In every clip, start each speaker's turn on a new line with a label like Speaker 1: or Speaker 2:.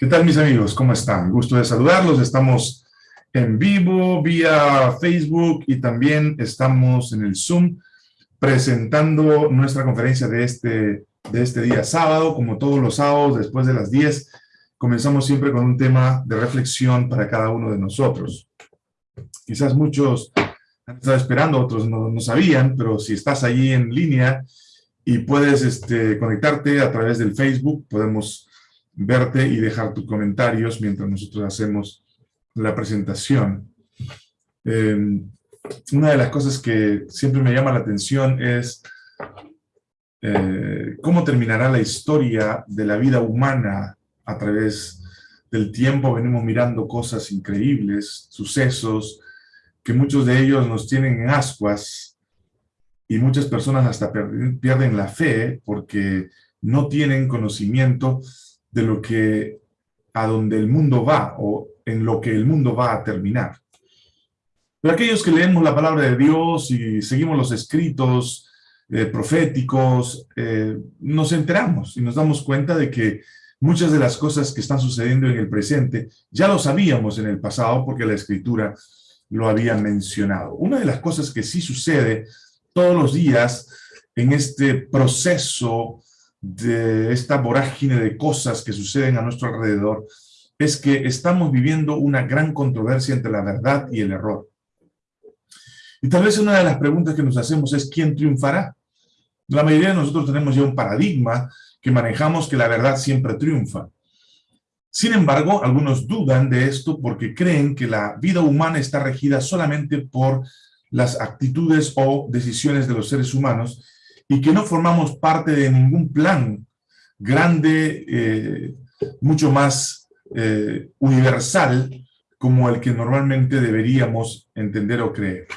Speaker 1: ¿Qué tal mis amigos? ¿Cómo están? Gusto de saludarlos. Estamos en vivo vía Facebook y también estamos en el Zoom presentando nuestra conferencia de este, de este día sábado. Como todos los sábados, después de las 10, comenzamos siempre con un tema de reflexión para cada uno de nosotros. Quizás muchos han estado esperando, otros no, no sabían, pero si estás allí en línea y puedes este, conectarte a través del Facebook, podemos verte y dejar tus comentarios mientras nosotros hacemos la presentación. Em, una de las cosas que siempre me llama la atención es eh, cómo terminará la historia de la vida humana a través del tiempo. Venimos mirando cosas increíbles, sucesos, que muchos de ellos nos tienen en ascuas y muchas personas hasta pierden la fe porque no tienen conocimiento de lo que, a donde el mundo va, o en lo que el mundo va a terminar. Pero aquellos que leemos la palabra de Dios y seguimos los escritos eh, proféticos, eh, nos enteramos y nos damos cuenta de que muchas de las cosas que están sucediendo en el presente ya lo sabíamos en el pasado porque la Escritura lo había mencionado. Una de las cosas que sí sucede todos los días en este proceso de esta vorágine de cosas que suceden a nuestro alrededor es que estamos viviendo una gran controversia entre la verdad y el error. Y tal vez una de las preguntas que nos hacemos es ¿quién triunfará? La mayoría de nosotros tenemos ya un paradigma que manejamos que la verdad siempre triunfa. Sin embargo, algunos dudan de esto porque creen que la vida humana está regida solamente por las actitudes o decisiones de los seres humanos y que no formamos parte de ningún plan grande, eh, mucho más eh, universal, como el que normalmente deberíamos entender o creer.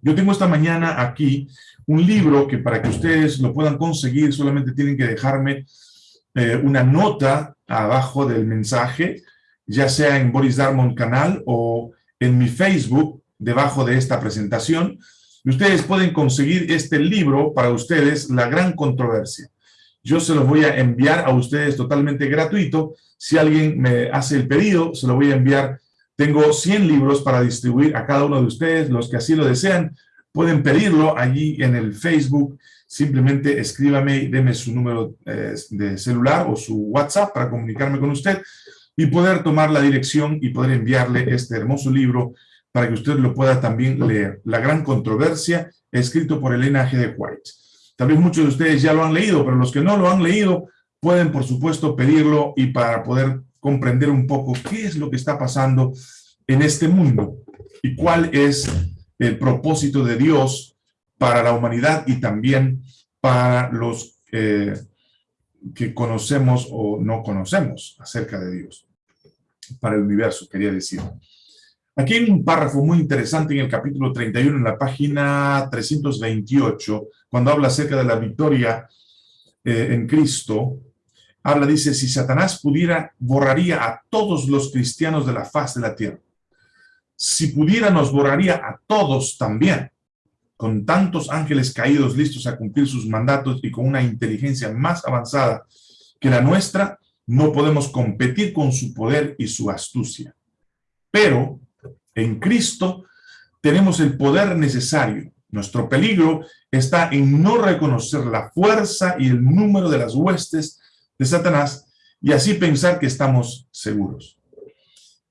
Speaker 1: Yo tengo esta mañana aquí un libro que para que ustedes lo puedan conseguir solamente tienen que dejarme eh, una nota abajo del mensaje, ya sea en Boris Darmon canal o en mi Facebook, debajo de esta presentación, ustedes pueden conseguir este libro para ustedes, La Gran Controversia. Yo se los voy a enviar a ustedes totalmente gratuito. Si alguien me hace el pedido, se lo voy a enviar. Tengo 100 libros para distribuir a cada uno de ustedes. Los que así lo desean, pueden pedirlo allí en el Facebook. Simplemente escríbame y deme su número eh, de celular o su WhatsApp para comunicarme con usted y poder tomar la dirección y poder enviarle este hermoso libro para que usted lo pueda también leer. La gran controversia, escrito por Elena G. de White. Tal vez muchos de ustedes ya lo han leído, pero los que no lo han leído pueden, por supuesto, pedirlo y para poder comprender un poco qué es lo que está pasando en este mundo y cuál es el propósito de Dios para la humanidad y también para los eh, que conocemos o no conocemos acerca de Dios, para el universo, quería decir. Aquí hay un párrafo muy interesante en el capítulo 31, en la página 328, cuando habla acerca de la victoria eh, en Cristo. Habla, dice, si Satanás pudiera, borraría a todos los cristianos de la faz de la tierra. Si pudiera, nos borraría a todos también, con tantos ángeles caídos listos a cumplir sus mandatos y con una inteligencia más avanzada que la nuestra, no podemos competir con su poder y su astucia. Pero en Cristo tenemos el poder necesario. Nuestro peligro está en no reconocer la fuerza y el número de las huestes de Satanás y así pensar que estamos seguros.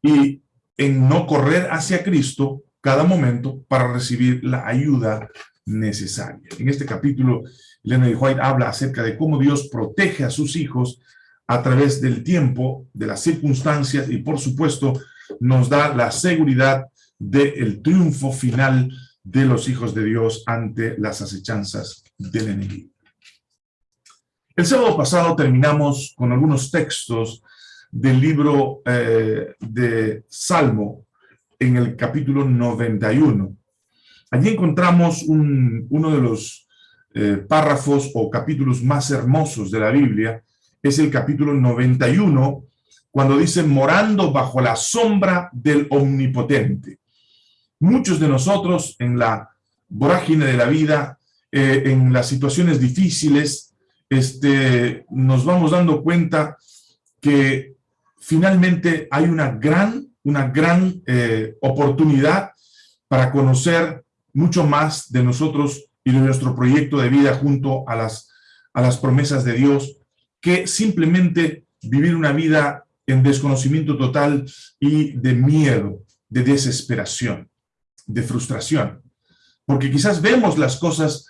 Speaker 1: Y en no correr hacia Cristo cada momento para recibir la ayuda necesaria. En este capítulo, Elena de White habla acerca de cómo Dios protege a sus hijos a través del tiempo, de las circunstancias y, por supuesto, nos da la seguridad del triunfo final de los hijos de Dios ante las acechanzas del enemigo. El sábado pasado terminamos con algunos textos del libro eh, de Salmo en el capítulo 91. Allí encontramos uno de los eh, párrafos o capítulos más hermosos de la Biblia, es el capítulo 91, cuando dice morando bajo la sombra del omnipotente. Muchos de nosotros en la vorágine de la vida, eh, en las situaciones difíciles, este, nos vamos dando cuenta que finalmente hay una gran, una gran eh, oportunidad para conocer mucho más de nosotros y de nuestro proyecto de vida junto a las, a las promesas de Dios, que simplemente vivir una vida en desconocimiento total y de miedo, de desesperación, de frustración. Porque quizás vemos las cosas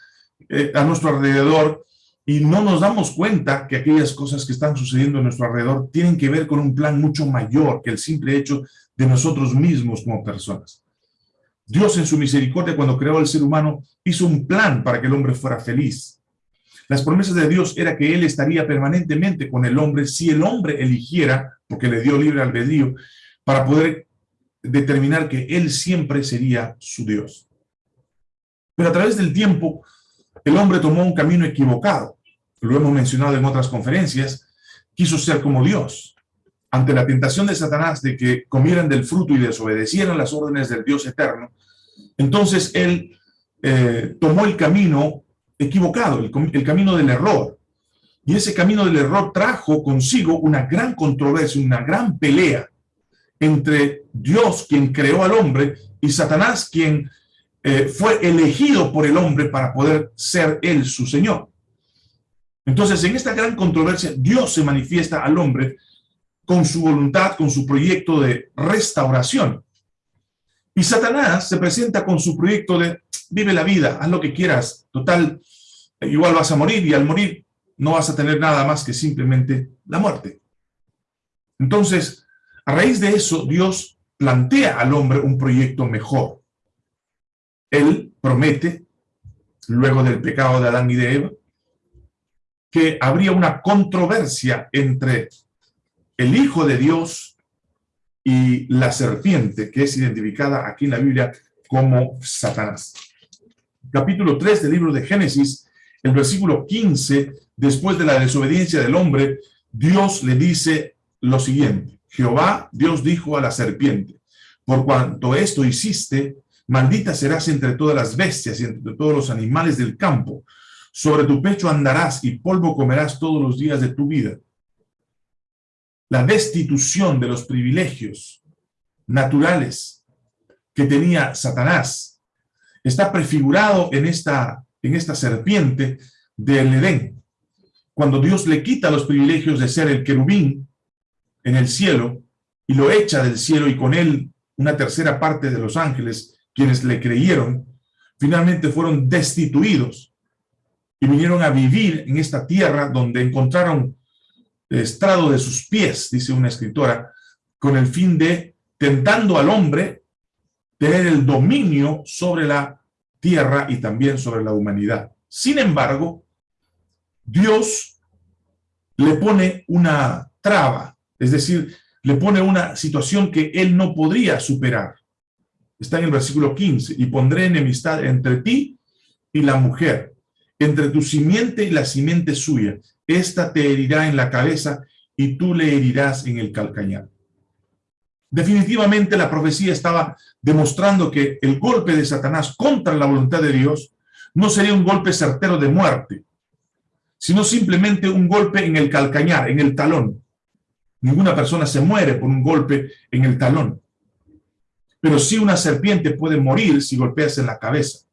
Speaker 1: eh, a nuestro alrededor y no nos damos cuenta que aquellas cosas que están sucediendo a nuestro alrededor tienen que ver con un plan mucho mayor que el simple hecho de nosotros mismos como personas. Dios en su misericordia cuando creó al ser humano hizo un plan para que el hombre fuera feliz. Las promesas de Dios era que Él estaría permanentemente con el hombre si el hombre eligiera, porque le dio libre albedrío, para poder determinar que Él siempre sería su Dios. Pero a través del tiempo, el hombre tomó un camino equivocado. Lo hemos mencionado en otras conferencias. Quiso ser como Dios. Ante la tentación de Satanás de que comieran del fruto y desobedecieran las órdenes del Dios eterno, entonces él eh, tomó el camino equivocado, el, camino del error. Y ese camino del error trajo consigo una gran controversia, una gran pelea entre Dios, quien creó al hombre, y Satanás, quien eh, fue elegido por el hombre para poder ser él su Señor. Entonces, en esta gran controversia, Dios se manifiesta al hombre con su voluntad, con su proyecto de restauración. Y Satanás se presenta con su proyecto de vive la vida, haz lo que quieras, total, igual vas a morir y al morir no vas a tener nada más que simplemente la muerte. Entonces, a raíz de eso, Dios plantea al hombre un proyecto mejor él promete, luego del pecado de Adán y de Eva, que habría una controversia entre el Hijo de Dios y la serpiente, que es identificada aquí en la Biblia como Satanás. Capítulo 3 del libro de Génesis, el versículo 15, después de la desobediencia del hombre, Dios le dice lo siguiente, Jehová, Dios dijo a la serpiente, por cuanto esto hiciste, Maldita serás entre todas las bestias y entre todos los animales del campo. Sobre tu pecho andarás y polvo comerás todos los días de tu vida. La destitución de los privilegios naturales que tenía Satanás está prefigurado en esta, en esta serpiente del Edén. Cuando Dios le quita los privilegios de ser el querubín en el cielo y lo echa del cielo y con él una tercera parte de los ángeles quienes le creyeron, finalmente fueron destituidos y vinieron a vivir en esta tierra donde encontraron estrado de sus pies, dice una escritora, con el fin de, tentando al hombre, tener el dominio sobre la tierra y también sobre la humanidad. Sin embargo, Dios le pone una traba, es decir, le pone una situación que él no podría superar está en el versículo 15, y pondré enemistad entre ti y la mujer, entre tu simiente y la simiente suya. Esta te herirá en la cabeza y tú le herirás en el calcañar. Definitivamente la profecía estaba demostrando que el golpe de Satanás contra la voluntad de Dios no sería un golpe certero de muerte, sino simplemente un golpe en el calcañar, en el talón. Ninguna persona se muere por un golpe en el talón. Pero sí una serpiente puede morir si golpeas en la cabeza.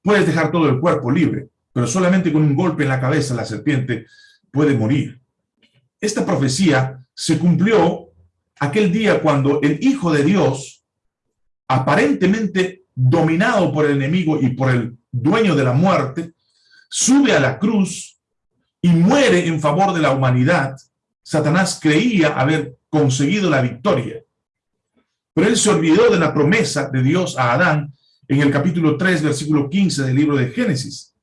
Speaker 1: Puedes dejar todo el cuerpo libre, pero solamente con un golpe en la cabeza la serpiente puede morir. Esta profecía se cumplió aquel día cuando el Hijo de Dios, aparentemente dominado por el enemigo y por el dueño de la muerte, sube a la cruz y muere en favor de la humanidad. Satanás creía haber conseguido la victoria. Pero él se olvidó de la promesa de Dios a Adán en el capítulo 3, versículo 15 del libro de Génesis,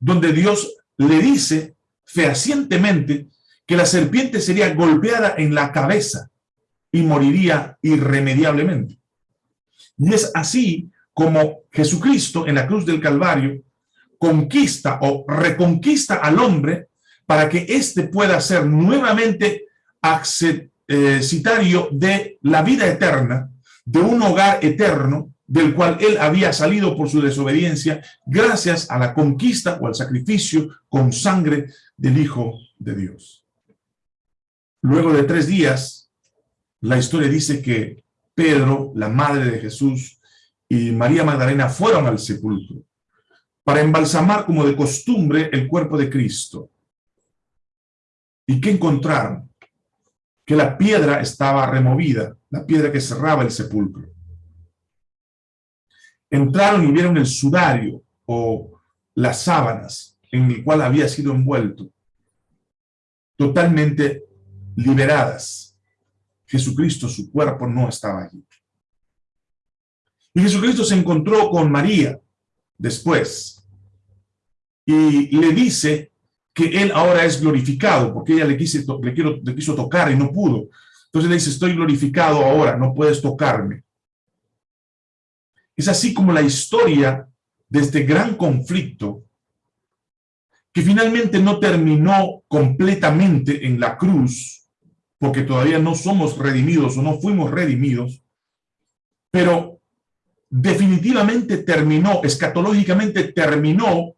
Speaker 1: donde Dios le dice fehacientemente que la serpiente sería golpeada en la cabeza y moriría irremediablemente. Y es así como Jesucristo en la cruz del Calvario conquista o reconquista al hombre para que éste pueda ser nuevamente accesible eh, de la vida eterna, de un hogar eterno, del cual él había salido por su desobediencia, gracias a la conquista o al sacrificio con sangre del Hijo de Dios. luego de tres días, la historia dice que Pedro, la madre de Jesús, y María Magdalena fueron al sepulcro para embalsamar como de costumbre el cuerpo de Cristo. ¿Y qué encontraron? Que la piedra estaba removida, la piedra que cerraba el sepulcro. Entraron y vieron el sudario o las sábanas en el cual había sido envuelto, totalmente liberadas. Jesucristo, su cuerpo, no estaba allí. Y Jesucristo se encontró con María después y le dice que él ahora es glorificado, porque ella le, quiero, le quiso tocar y no pudo. Entonces le dice, estoy glorificado ahora, no puedes tocarme. Es así como la historia de este gran conflicto que finalmente no terminó completamente en la cruz, porque todavía no somos redimidos o no fuimos redimidos, pero definitivamente terminó, escatológicamente terminó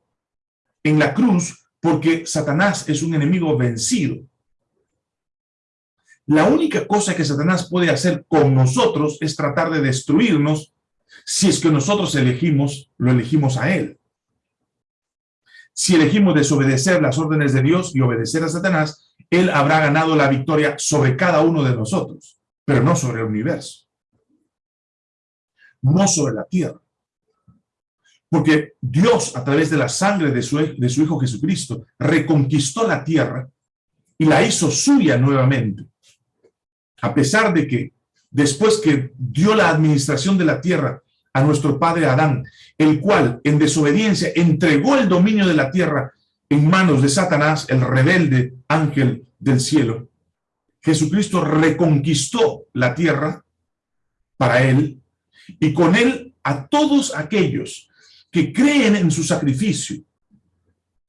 Speaker 1: en la cruz porque Satanás es un enemigo vencido. La única cosa que Satanás puede hacer con nosotros es tratar de destruirnos si es que nosotros elegimos, lo elegimos a él. Si elegimos desobedecer las órdenes de Dios y obedecer a Satanás, él habrá ganado la victoria sobre cada uno de nosotros, pero no sobre el universo no sobre la tierra. Porque Dios, a través de la sangre de su, de su Hijo Jesucristo, reconquistó la tierra y la hizo suya nuevamente. A pesar de que después que dio la administración de la tierra a nuestro padre Adán, el cual en desobediencia entregó el dominio de la tierra en manos de Satanás, el rebelde ángel del cielo, Jesucristo reconquistó la tierra para él y con él a todos aquellos que creen en su sacrificio,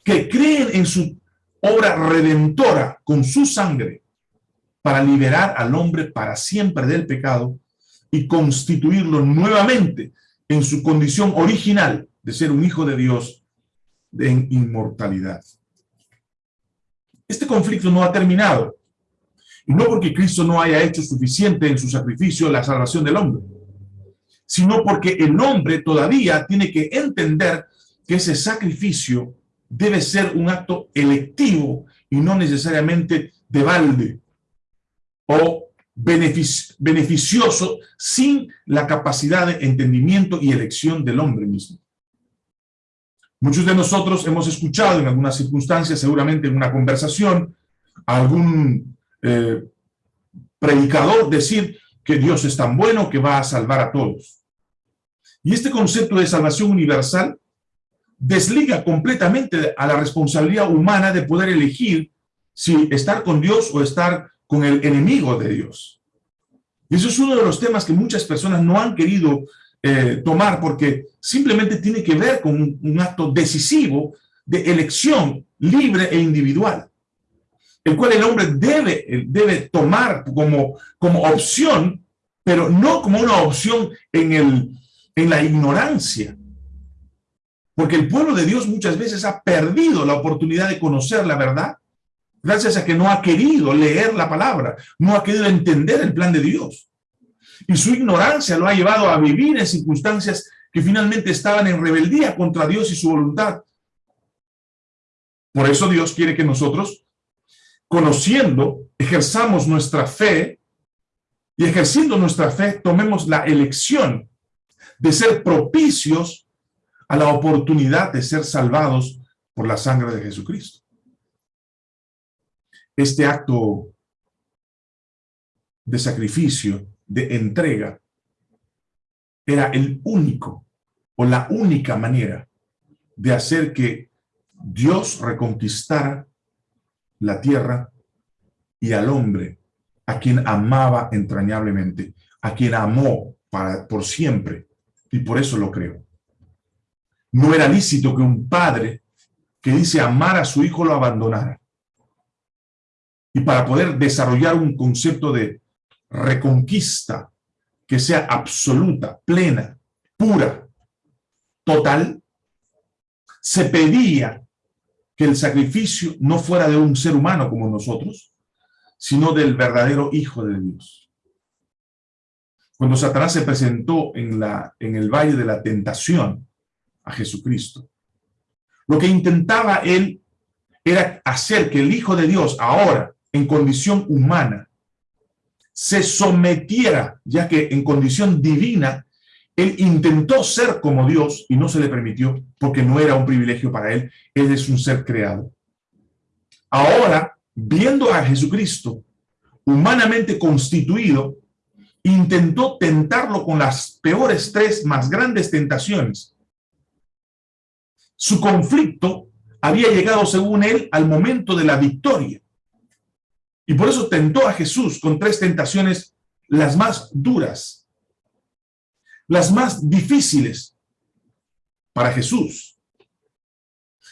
Speaker 1: que creen en su obra redentora con su sangre para liberar al hombre para siempre del pecado y constituirlo nuevamente en su condición original de ser un hijo de Dios en inmortalidad. Este conflicto no ha terminado, y no porque Cristo no haya hecho suficiente en su sacrificio la salvación del hombre, sino porque el hombre todavía tiene que entender que ese sacrificio debe ser un acto electivo y no necesariamente de balde o beneficioso sin la capacidad de entendimiento y elección del hombre mismo. Muchos de nosotros hemos escuchado en algunas circunstancias, seguramente en una conversación, algún eh, predicador decir que Dios es tan bueno que va a salvar a todos. Y este concepto de salvación universal desliga completamente a la responsabilidad humana de poder elegir si estar con Dios o estar con el enemigo de Dios. Y eso es uno de los temas que muchas personas no han querido eh, tomar porque simplemente tiene que ver con un, un acto decisivo de elección libre e individual el cual el hombre debe, debe tomar como, como opción, pero no como una opción en, el, en la ignorancia. Porque el pueblo de Dios muchas veces ha perdido la oportunidad de conocer la verdad, gracias a que no ha querido leer la palabra, no ha querido entender el plan de Dios. Y su ignorancia lo ha llevado a vivir en circunstancias que finalmente estaban en rebeldía contra Dios y su voluntad. Por eso Dios quiere que nosotros conociendo, ejerzamos nuestra fe y ejerciendo nuestra fe, tomemos la elección de ser propicios a la oportunidad de ser salvados por la sangre de Jesucristo. Este acto de sacrificio, de entrega, era el único o la única manera de hacer que Dios reconquistara la tierra y al hombre, a quien amaba entrañablemente, a quien amó para, por siempre, y por eso lo creo. No era lícito que un padre que dice amar a su hijo lo abandonara. Y para poder desarrollar un concepto de reconquista que sea absoluta, plena, pura, total, se pedía que el sacrificio no fuera de un ser humano como nosotros, sino del verdadero Hijo de Dios. Cuando Satanás se presentó en, la, en el valle de la tentación a Jesucristo, lo que intentaba él era hacer que el Hijo de Dios ahora, en condición humana, se sometiera, ya que en condición divina, él intentó ser como Dios y no se le permitió porque no era un privilegio para él, él es un ser creado. Ahora, viendo a Jesucristo humanamente constituido, intentó tentarlo con las peores tres más grandes tentaciones. Su conflicto había llegado, según él, al momento de la victoria. Y por eso tentó a Jesús con tres tentaciones, las más duras, las más difíciles para Jesús.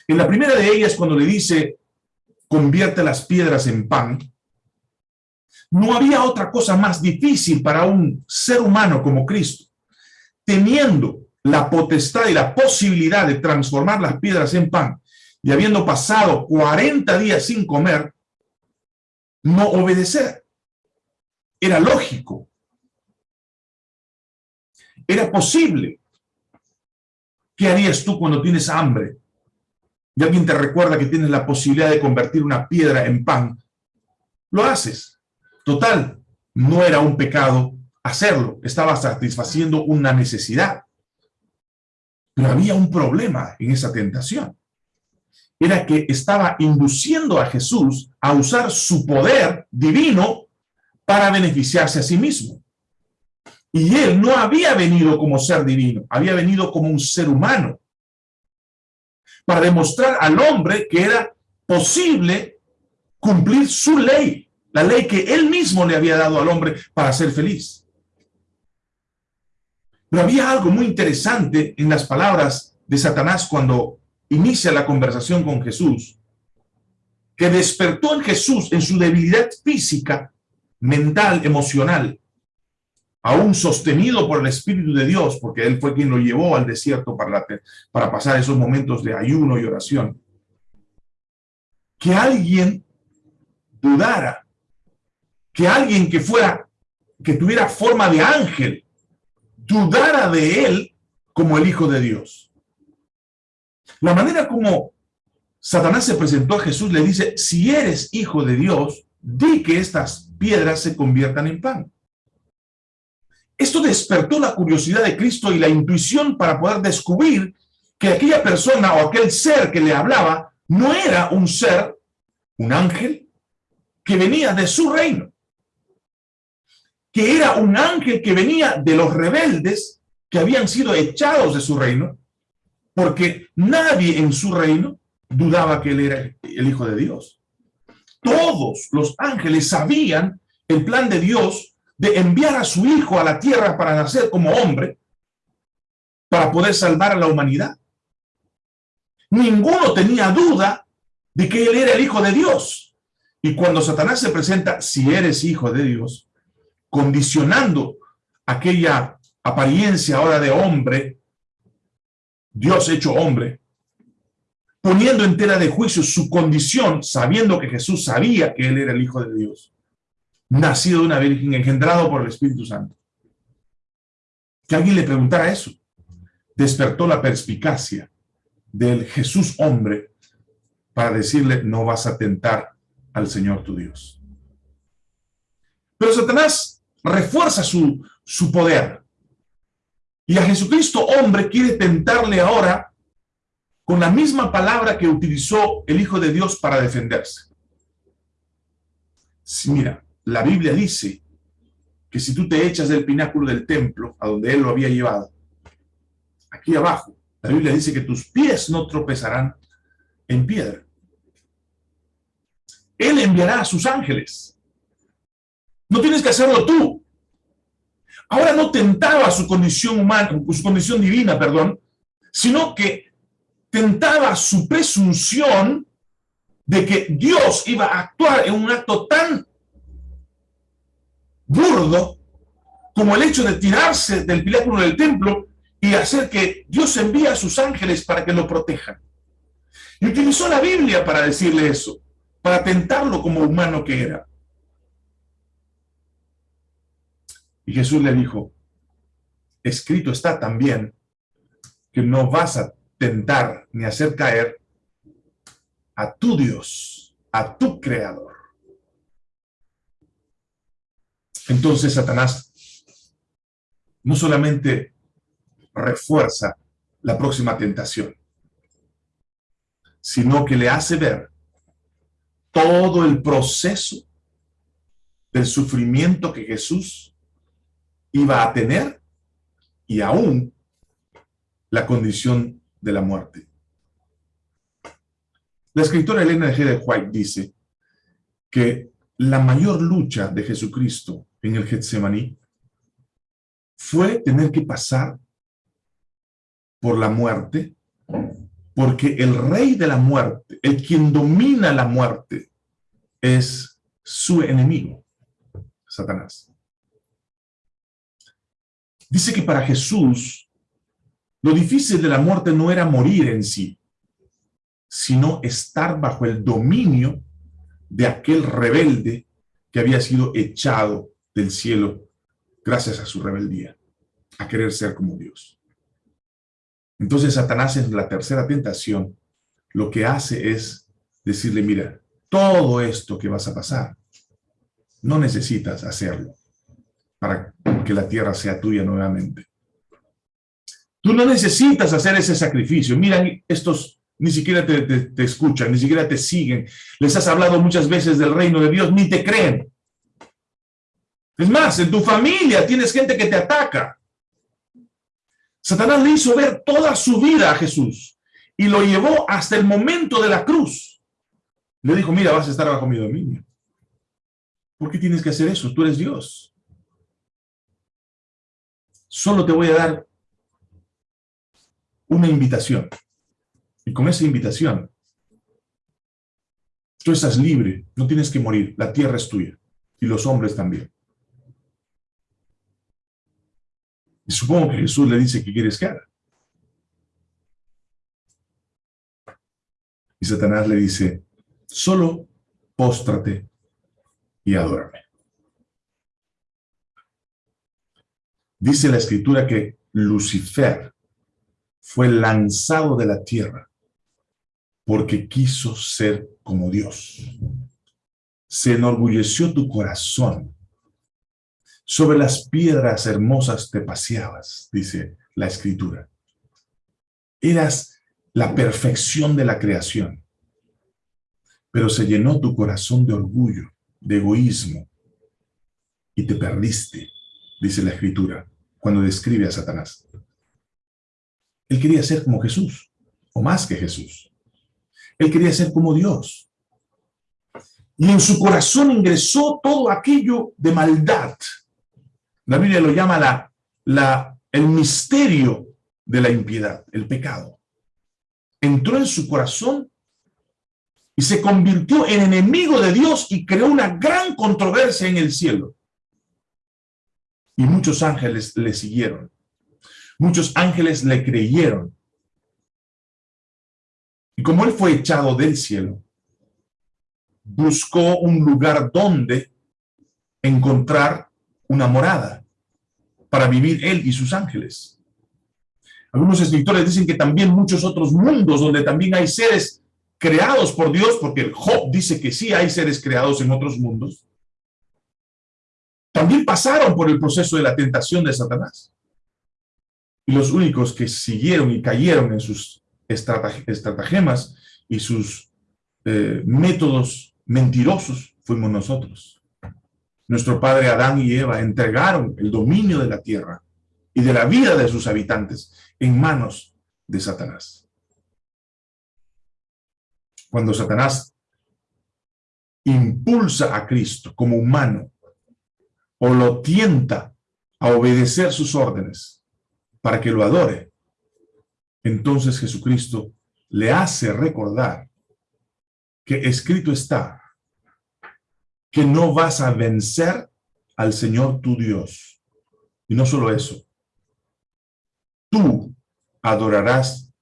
Speaker 1: En la primera de ellas, cuando le dice, convierte las piedras en pan, no había otra cosa más difícil para un ser humano como Cristo, teniendo la potestad y la posibilidad de transformar las piedras en pan, y habiendo pasado 40 días sin comer, no obedecer. Era lógico. Era posible. ¿Qué harías tú cuando tienes hambre? Y alguien te recuerda que tienes la posibilidad de convertir una piedra en pan. Lo haces. Total, no era un pecado hacerlo. Estaba satisfaciendo una necesidad. Pero había un problema en esa tentación era que estaba induciendo a Jesús a usar su poder divino para beneficiarse a sí mismo. Y él no había venido como ser divino, había venido como un ser humano, para demostrar al hombre que era posible cumplir su ley, la ley que él mismo le había dado al hombre para ser feliz. Pero había algo muy interesante en las palabras de Satanás cuando inicia la conversación con Jesús, que despertó en Jesús en su debilidad física, mental, emocional, aún sostenido por el Espíritu de Dios, porque Él fue quien lo llevó al desierto para, para pasar esos momentos de ayuno y oración. Que alguien dudara, que alguien que fuera, que tuviera forma de ángel, dudara de Él como el Hijo de Dios. La manera como Satanás se presentó a Jesús le dice, si eres hijo de Dios, di que estas piedras se conviertan en pan. Esto despertó la curiosidad de Cristo y la intuición para poder descubrir que aquella persona o aquel ser que le hablaba no era un ser, un ángel, que venía de su reino, que era un ángel que venía de los rebeldes que habían sido echados de su reino porque nadie en su reino dudaba que él era el Hijo de Dios. Todos los ángeles sabían el plan de Dios de enviar a su Hijo a la tierra para nacer como hombre, para poder salvar a la humanidad. Ninguno tenía duda de que él era el Hijo de Dios. Y cuando Satanás se presenta, si eres Hijo de Dios, condicionando aquella apariencia ahora de hombre Dios hecho hombre, poniendo entera de juicio su condición, sabiendo que Jesús sabía que él era el Hijo de Dios, nacido de una virgen, engendrado por el Espíritu Santo. Que alguien le preguntara eso, despertó la perspicacia del Jesús hombre para decirle, no vas a tentar al Señor tu Dios. Pero Satanás refuerza su, su poder, y a Jesucristo, hombre, quiere tentarle ahora con la misma palabra que utilizó el Hijo de Dios para defenderse. mira, la Biblia dice que si tú te echas del pináculo del templo, a donde él lo había llevado, aquí abajo, la Biblia dice que tus pies no tropezarán en piedra. Él enviará a sus ángeles. No tienes que hacerlo tú. Ahora no tentaba su condición humana, su condición divina, perdón, sino que tentaba su presunción de que Dios iba a actuar en un acto tan burdo como el hecho de tirarse del piláculo del templo y hacer que Dios envíe a sus ángeles para que lo protejan. Y utilizó la Biblia para decirle eso, para tentarlo como humano que era. Y Jesús le dijo, escrito está también que no vas a tentar ni hacer caer a tu Dios, a tu Creador. Entonces Satanás no solamente refuerza la próxima tentación, sino que le hace ver todo el proceso del sufrimiento que Jesús iba a tener y aún la condición de la muerte. La escritora Elena G. de White dice que la mayor lucha de Jesucristo en el Getsemaní fue tener que pasar por la muerte, porque el rey de la muerte, el quien domina la muerte, es su enemigo, Satanás. Dice que para Jesús, lo difícil de la muerte no era morir en sí, sino estar bajo el dominio de aquel rebelde que había sido echado del cielo gracias a su rebeldía, a querer ser como Dios. Entonces Satanás en la tercera tentación lo que hace es decirle, mira, todo esto que vas a pasar, no necesitas hacerlo para que la tierra sea tuya nuevamente. Tú no necesitas hacer ese sacrificio. Mira, estos ni siquiera te, escuchan, ni siquiera te siguen. Les has hablado muchas veces del reino de Dios, ni te creen. Es más, en tu familia tienes gente que te ataca. Satanás le hizo ver toda su vida a Jesús y lo llevó hasta el momento de la cruz. Le dijo, mira, vas a estar bajo mi dominio. ¿Por qué tienes que hacer eso? Tú eres Dios. Solo te voy a dar una invitación. Y con esa invitación, tú estás libre, no tienes que morir, la tierra es tuya, y los hombres también. Y supongo que Jesús le dice que quieres que haga. Y Satanás le dice, solo póstrate y adórame. Dice la escritura que Lucifer fue lanzado de la tierra porque quiso ser como Dios. Se enorgulleció tu corazón. Sobre las piedras hermosas te paseabas, dice la escritura. Eras la perfección de la creación. Pero se llenó tu corazón de orgullo, de egoísmo, y te perdiste, dice la escritura, cuando describe a Satanás. Él quería ser como Jesús, o más que Jesús. Él quería ser como Dios. Y en su corazón ingresó todo aquello de maldad. La Biblia lo llama la, la, el misterio de la impiedad, el pecado. Entró en su corazón y se convirtió en enemigo de Dios y creó una gran controversia en el cielo. Y muchos ángeles le siguieron. Muchos ángeles le creyeron. Y como él fue echado del cielo, buscó un lugar donde encontrar una morada para vivir él y sus ángeles. Algunos escritores dicen que también muchos otros mundos donde también hay seres creados por Dios, porque Job dice que sí hay seres creados en otros mundos, también pasaron por el proceso de la tentación de Satanás. Y los únicos que siguieron y cayeron en sus estratagemas y sus eh, métodos mentirosos fuimos nosotros. Nuestro padre Adán y Eva entregaron el dominio de la tierra y de la vida de sus habitantes en manos de Satanás. Cuando Satanás impulsa a Cristo como humano o lo tienta a obedecer sus órdenes para que lo adore, entonces Jesucristo le hace recordar que escrito está que no vas a vencer al Señor tu Dios. Y no solo eso, tú adorarás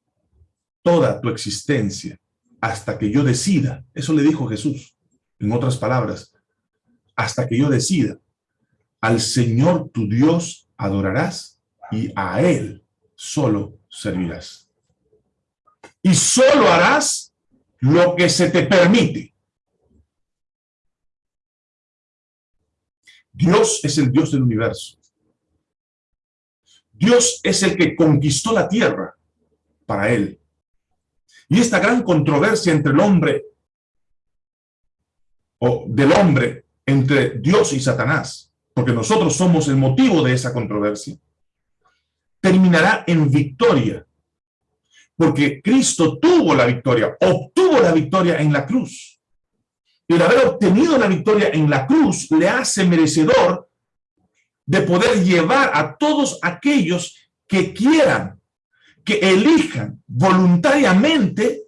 Speaker 1: toda tu existencia hasta que yo decida. Eso le dijo Jesús, en otras palabras, hasta que yo decida al Señor tu Dios adorarás y a Él solo servirás. Y solo harás lo que se te permite. Dios es el Dios del universo. Dios es el que conquistó la tierra para Él. Y esta gran controversia entre el hombre, o del hombre, entre Dios y Satanás, porque nosotros somos el motivo de esa controversia, terminará en victoria. Porque Cristo tuvo la victoria, obtuvo la victoria en la cruz. Y el haber obtenido la victoria en la cruz le hace merecedor de poder llevar a todos aquellos que quieran, que elijan voluntariamente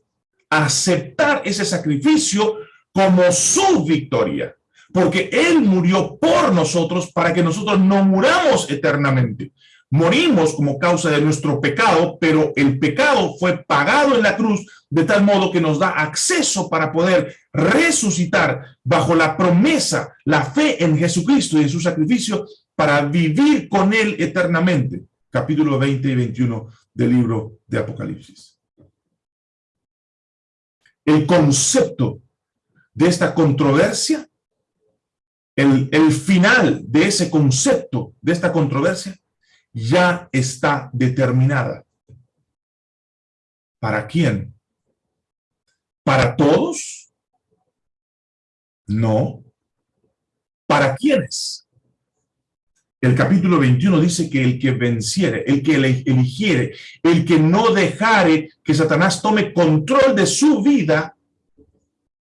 Speaker 1: aceptar ese sacrificio como su victoria. Porque Él murió por nosotros para que nosotros no muramos eternamente. Morimos como causa de nuestro pecado, pero el pecado fue pagado en la cruz de tal modo que nos da acceso para poder resucitar bajo la promesa, la fe en Jesucristo y en su sacrificio para vivir con Él eternamente. Capítulo 20 y 21 del libro de Apocalipsis. El concepto de esta controversia, el, el final de ese concepto, de esta controversia, ya está determinada. ¿Para quién? ¿Para todos? No. ¿Para quiénes? El capítulo 21 dice que el que venciere, el que eligiere, el que no dejare que Satanás tome control de su vida,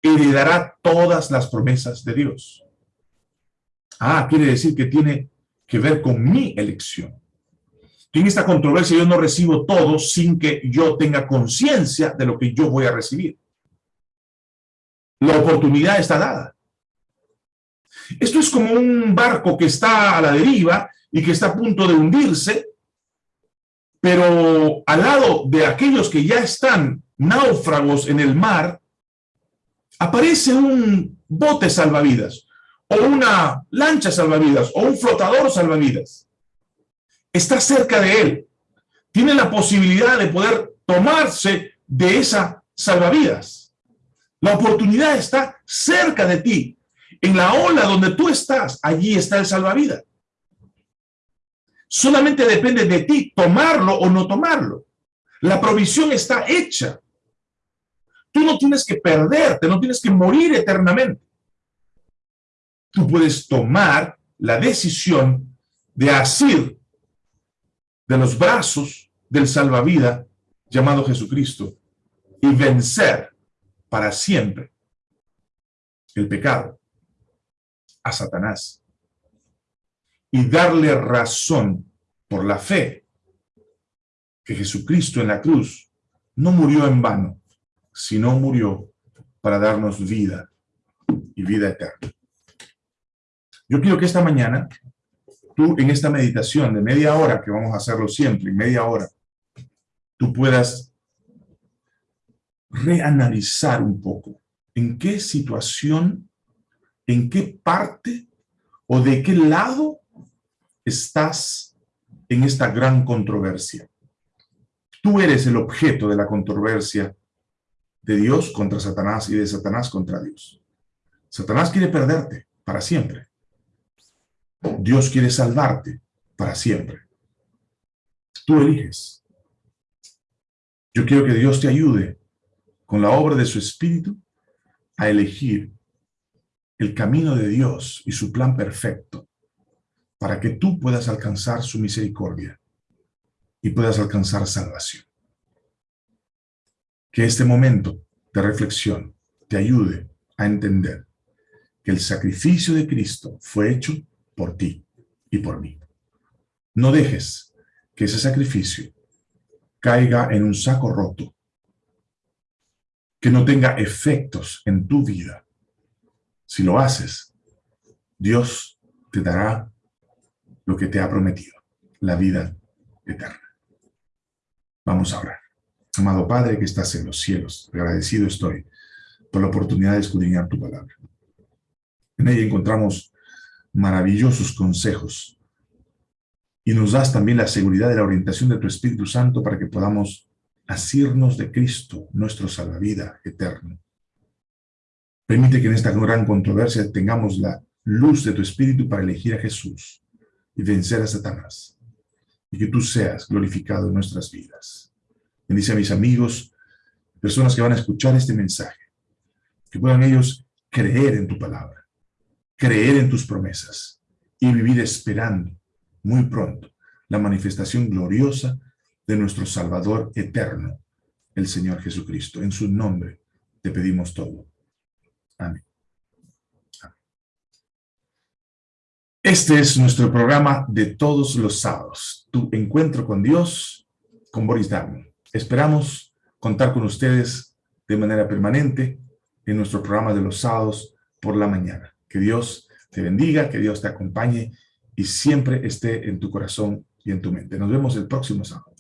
Speaker 1: heredará todas las promesas de Dios. Ah, quiere decir que tiene que ver con mi elección. En esta controversia yo no recibo todo sin que yo tenga conciencia de lo que yo voy a recibir. La oportunidad está dada. Esto es como un barco que está a la deriva y que está a punto de hundirse, pero al lado de aquellos que ya están náufragos en el mar, aparece un bote salvavidas, o una lancha salvavidas, o un flotador salvavidas. Está cerca de él. Tiene la posibilidad de poder tomarse de esa salvavidas. La oportunidad está cerca de ti. En la ola donde tú estás, allí está el salvavidas. Solamente depende de ti tomarlo o no tomarlo. La provisión está hecha. Tú no tienes que perderte, no tienes que morir eternamente. Tú puedes tomar la decisión de asir de los brazos del salvavidas llamado Jesucristo y vencer para siempre el pecado a Satanás y darle razón por la fe que Jesucristo en la cruz no murió en vano, sino murió para darnos vida y vida eterna. Yo quiero que esta mañana, tú en esta meditación de media hora, que vamos a hacerlo siempre, en media hora, tú puedas reanalizar un poco en qué situación en qué parte o de qué lado estás en esta gran controversia. Tú eres el objeto de la controversia de Dios contra Satanás y de Satanás contra Dios. Satanás quiere perderte para siempre. Dios quiere salvarte para siempre. Tú eliges. Yo quiero que Dios te ayude con la obra de su Espíritu a elegir el camino de Dios y su plan perfecto para que tú puedas alcanzar su misericordia y puedas alcanzar salvación. Que este momento de reflexión te ayude a entender que el sacrificio de Cristo fue hecho por ti y por mí. No dejes que ese sacrificio caiga en un saco roto, que no tenga efectos en tu vida, si lo haces, Dios te dará lo que te ha prometido, la vida eterna. Vamos a orar. Amado Padre que estás en los cielos, agradecido estoy por la oportunidad de escudriñar tu palabra. En ella encontramos maravillosos consejos. Y nos das también la seguridad de la orientación de tu Espíritu Santo para que podamos asirnos de Cristo, nuestro salvavida eterno. Permite que en esta gran controversia tengamos la luz de tu Espíritu para elegir a Jesús y vencer a Satanás. Y que tú seas glorificado en nuestras vidas. Bendice a mis amigos, personas que van a escuchar este mensaje. Que puedan ellos creer en tu palabra, creer en tus promesas y vivir esperando muy pronto la manifestación gloriosa de nuestro Salvador eterno, el Señor Jesucristo. En su nombre te pedimos todo. Amén. Este es nuestro programa de todos los sábados, tu encuentro con Dios, con Boris Darwin. Esperamos contar con ustedes de manera permanente en nuestro programa de los sábados por la mañana. Que Dios te bendiga, que Dios te acompañe y siempre esté en tu corazón y en tu mente. Nos vemos el próximo sábado.